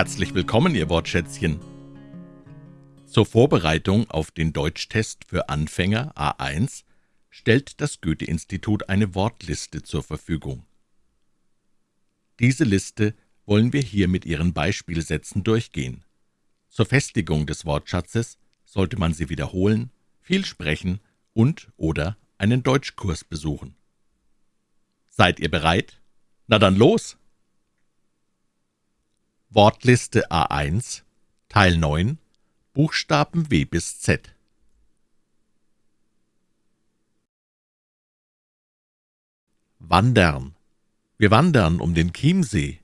Herzlich willkommen, Ihr Wortschätzchen. Zur Vorbereitung auf den Deutschtest für Anfänger A1 stellt das Goethe-Institut eine Wortliste zur Verfügung. Diese Liste wollen wir hier mit Ihren Beispielsätzen durchgehen. Zur Festigung des Wortschatzes sollte man sie wiederholen, viel sprechen und/oder einen Deutschkurs besuchen. Seid ihr bereit? Na dann los! Wortliste A1 Teil 9 Buchstaben W bis Z Wandern Wir wandern um den Chiemsee.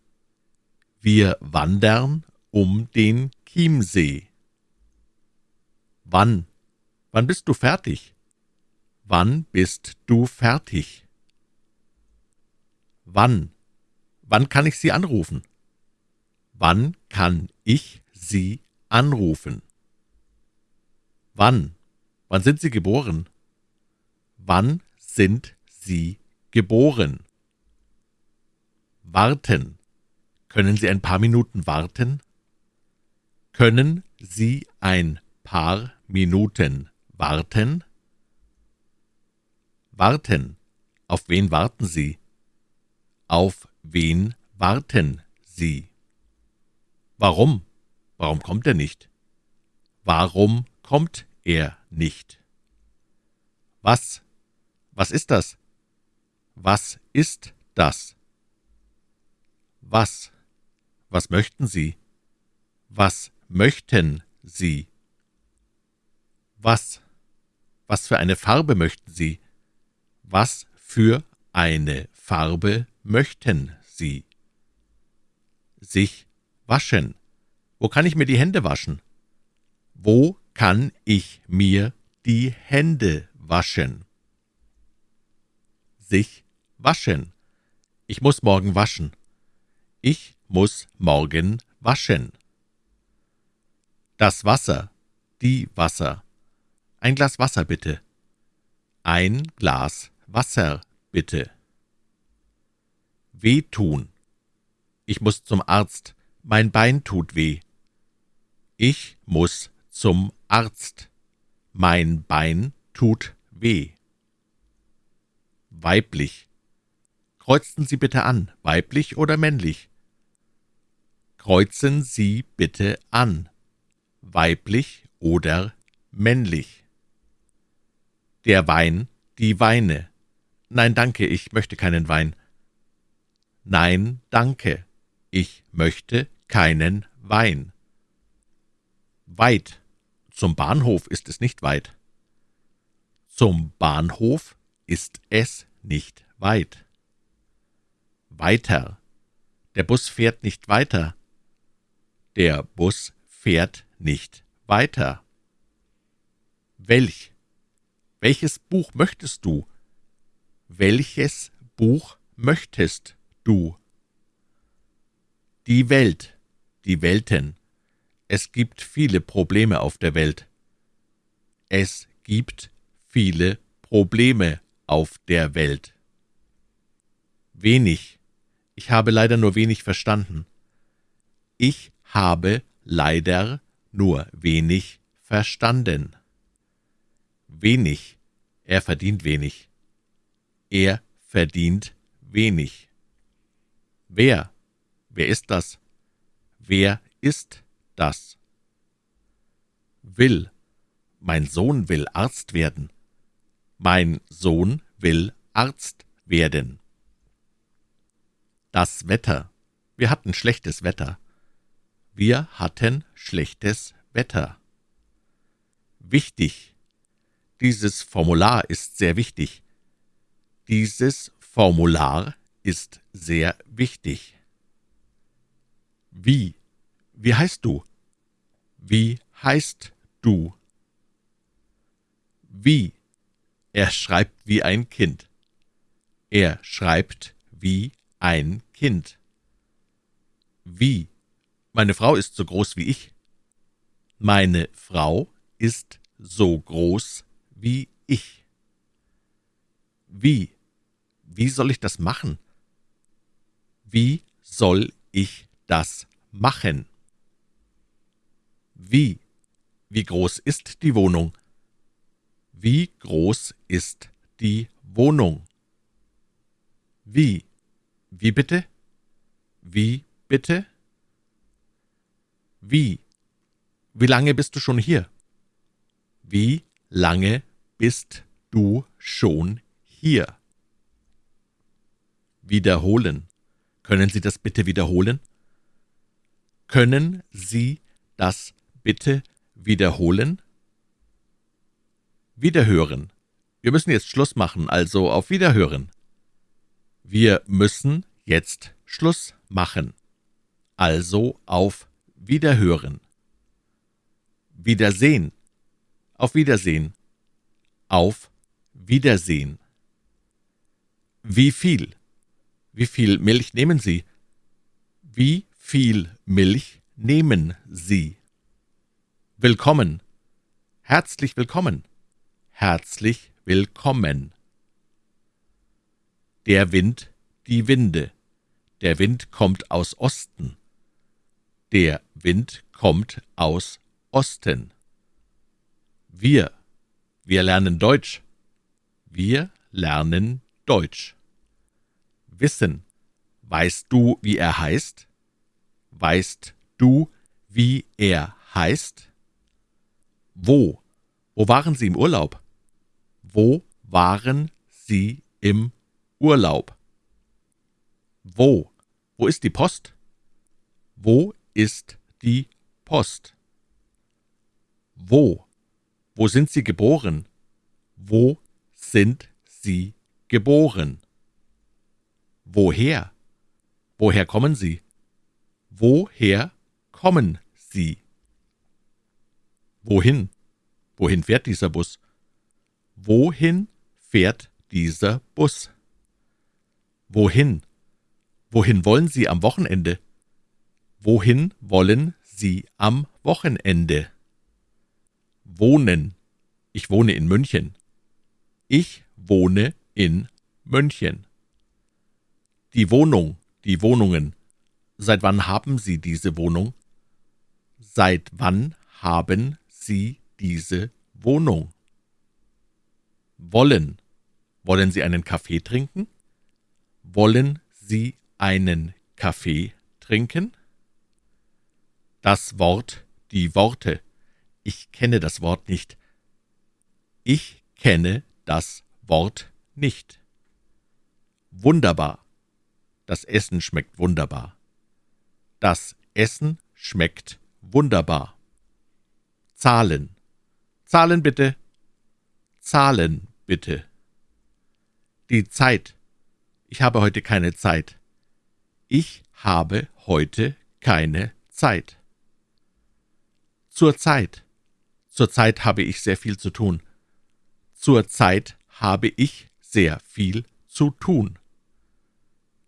Wir wandern um den Chiemsee. Wann? Wann bist du fertig? Wann bist du fertig? Wann? Wann kann ich Sie anrufen? Wann kann ich Sie anrufen? Wann? Wann sind Sie geboren? Wann sind Sie geboren? Warten. Können Sie ein paar Minuten warten? Können Sie ein paar Minuten warten? Warten. Auf wen warten Sie? Auf wen warten Sie? Warum? Warum kommt er nicht? Warum kommt er nicht? Was? Was ist das? Was ist das? Was? Was möchten Sie? Was möchten Sie? Was? Was für eine Farbe möchten Sie? Was für eine Farbe möchten Sie? Sich Waschen. Wo kann ich mir die Hände waschen? Wo kann ich mir die Hände waschen? Sich waschen. Ich muss morgen waschen. Ich muss morgen waschen. Das Wasser. Die Wasser. Ein Glas Wasser, bitte. Ein Glas Wasser, bitte. Wehtun. Ich muss zum Arzt. Mein Bein tut weh. Ich muss zum Arzt. Mein Bein tut weh. Weiblich. Kreuzen Sie bitte an, weiblich oder männlich? Kreuzen Sie bitte an, weiblich oder männlich? Der Wein, die Weine. Nein, danke, ich möchte keinen Wein. Nein, danke, ich möchte keinen Wein. Weit. Zum Bahnhof ist es nicht weit. Zum Bahnhof ist es nicht weit. Weiter. Der Bus fährt nicht weiter. Der Bus fährt nicht weiter. Welch? Welches Buch möchtest du? Welches Buch möchtest du? Die Welt, die Welten. Es gibt viele Probleme auf der Welt. Es gibt viele Probleme auf der Welt. Wenig. Ich habe leider nur wenig verstanden. Ich habe leider nur wenig verstanden. Wenig. Er verdient wenig. Er verdient wenig. Wer Wer ist das? Wer ist das? Will. Mein Sohn will Arzt werden. Mein Sohn will Arzt werden. Das Wetter. Wir hatten schlechtes Wetter. Wir hatten schlechtes Wetter. Wichtig. Dieses Formular ist sehr wichtig. Dieses Formular ist sehr wichtig. Wie? Wie heißt du? Wie heißt du? Wie? Er schreibt wie ein Kind. Er schreibt wie ein Kind. Wie? Meine Frau ist so groß wie ich. Meine Frau ist so groß wie ich. Wie? Wie soll ich das machen? Wie soll ich das machen? Wie? Wie groß ist die Wohnung? Wie groß ist die Wohnung? Wie? Wie bitte? Wie bitte? Wie? Wie lange bist du schon hier? Wie lange bist du schon hier? Wiederholen. Können Sie das bitte wiederholen? Können Sie das bitte wiederholen? Wiederhören. Wir müssen jetzt Schluss machen, also auf Wiederhören. Wir müssen jetzt Schluss machen. Also auf Wiederhören. Wiedersehen. Auf Wiedersehen. Auf Wiedersehen. Wie viel? Wie viel Milch nehmen Sie? Wie viel Milch nehmen Sie? Willkommen. Herzlich willkommen. Herzlich willkommen. Der Wind, die Winde. Der Wind kommt aus Osten. Der Wind kommt aus Osten. Wir, wir lernen Deutsch. Wir lernen Deutsch. Wissen. Weißt du, wie er heißt? Weißt du, wie er heißt? Wo? Wo waren Sie im Urlaub? Wo waren Sie im Urlaub? Wo? Wo ist die Post? Wo ist die Post? Wo? Wo sind Sie geboren? Wo sind Sie geboren? Woher? Woher kommen Sie? Woher kommen Sie? Wohin? Wohin fährt dieser Bus? Wohin fährt dieser Bus? Wohin? Wohin wollen Sie am Wochenende? Wohin wollen Sie am Wochenende? Wohnen. Ich wohne in München. Ich wohne in München. Die Wohnung, die Wohnungen. Seit wann haben Sie diese Wohnung? Seit wann haben Sie diese Wohnung? Wollen. Wollen Sie einen Kaffee trinken? Wollen Sie einen Kaffee trinken? Das Wort, die Worte. Ich kenne das Wort nicht. Ich kenne das Wort nicht. Wunderbar. Das Essen schmeckt wunderbar. Das Essen schmeckt wunderbar. Zahlen. Zahlen bitte. Zahlen bitte. Die Zeit. Ich habe heute keine Zeit. Ich habe heute keine Zeit. Zur Zeit. Zur Zeit habe ich sehr viel zu tun. Zur Zeit habe ich sehr viel zu tun.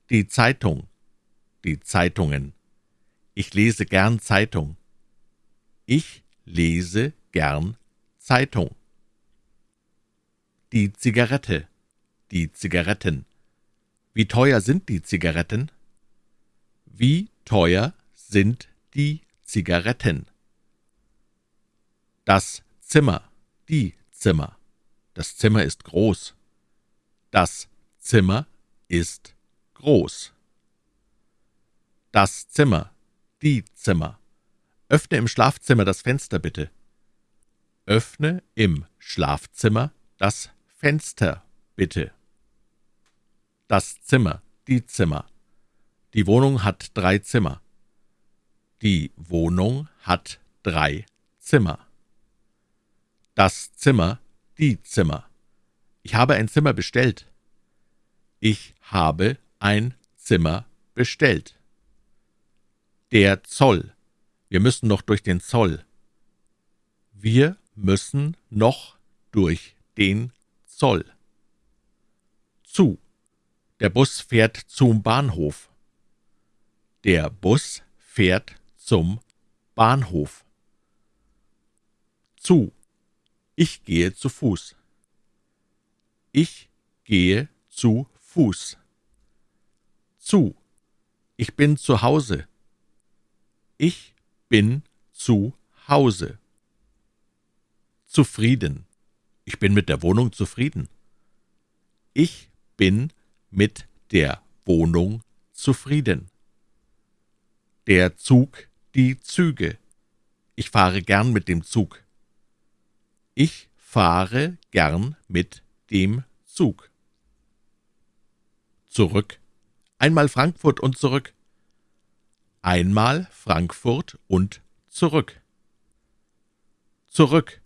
Die Zeitung. Die Zeitungen. Ich lese gern Zeitung. Ich lese gern Zeitung. Die Zigarette. Die Zigaretten. Wie teuer sind die Zigaretten? Wie teuer sind die Zigaretten? Das Zimmer, die Zimmer. Das Zimmer ist groß. Das Zimmer ist groß. Das Zimmer, die Zimmer. Öffne im Schlafzimmer das Fenster bitte. Öffne im Schlafzimmer das Fenster bitte. Das Zimmer, die Zimmer. Die Wohnung hat drei Zimmer. Die Wohnung hat drei Zimmer. Das Zimmer, die Zimmer. Ich habe ein Zimmer bestellt. Ich habe ein Zimmer bestellt. Der Zoll. Wir müssen noch durch den Zoll. Wir müssen noch durch den Zoll. Zu. Der Bus fährt zum Bahnhof. Der Bus fährt zum Bahnhof. Zu. Ich gehe zu Fuß. Ich gehe zu Fuß. Zu. Ich bin zu Hause. Ich bin zu Hause. Zufrieden. Ich bin mit der Wohnung zufrieden. Ich bin mit der Wohnung zufrieden. Der Zug, die Züge. Ich fahre gern mit dem Zug. Ich fahre gern mit dem Zug. Zurück. Einmal Frankfurt und zurück. Einmal Frankfurt und zurück. Zurück.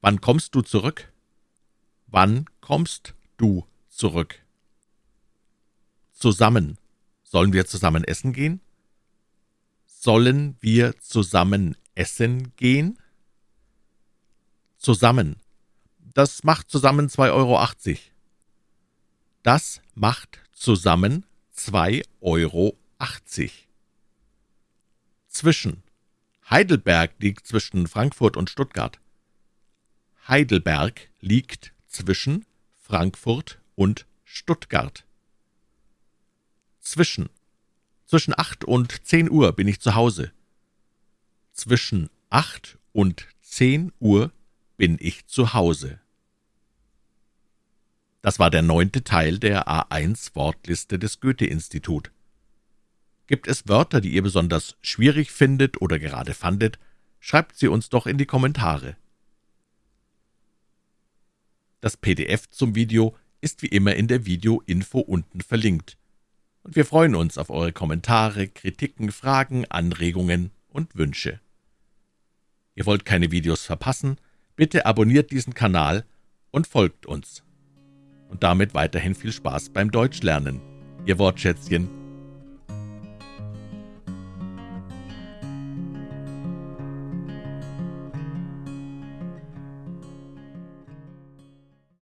Wann kommst du zurück? Wann kommst du zurück? Zusammen. Sollen wir zusammen essen gehen? Sollen wir zusammen essen gehen? Zusammen. Das macht zusammen 2,80 Euro. Das macht zusammen 2,80 Euro. Zwischen. Heidelberg liegt zwischen Frankfurt und Stuttgart. Heidelberg liegt zwischen Frankfurt und Stuttgart. Zwischen. Zwischen acht und zehn Uhr bin ich zu Hause. Zwischen acht und zehn Uhr bin ich zu Hause. Das war der neunte Teil der A1-Wortliste des Goethe-Institut. Gibt es Wörter, die ihr besonders schwierig findet oder gerade fandet, schreibt sie uns doch in die Kommentare. Das PDF zum Video ist wie immer in der Video-Info unten verlinkt und wir freuen uns auf eure Kommentare, Kritiken, Fragen, Anregungen und Wünsche. Ihr wollt keine Videos verpassen? Bitte abonniert diesen Kanal und folgt uns. Und damit weiterhin viel Spaß beim Deutschlernen. Ihr Wortschätzchen